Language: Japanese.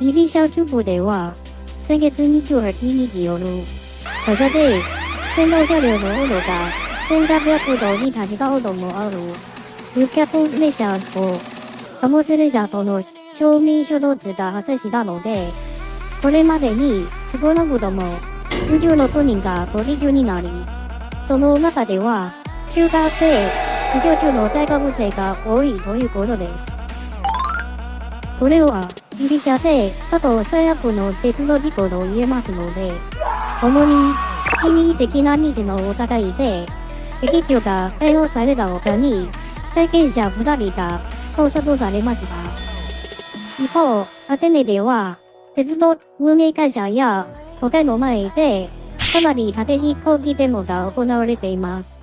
ギリシャ中部では、先月28日夜、火車で、線路車両の温度が1800度に達したこともある。旅客列車と貨物列車との正面衝突が発生したので、これまでに少なくとも26人がご利用になり、その中では、中学生、非常中の大学生が多いということです。これは、ギリシャで過去最悪の鉄道事故と言えますので、主に、人為的なニーズのお互いで、劇場が逮捕された他に、体験者2人が拘束されました。一方、アテネでは、鉄道運営会社や他の前で、かなり激しい抗議デモが行われています。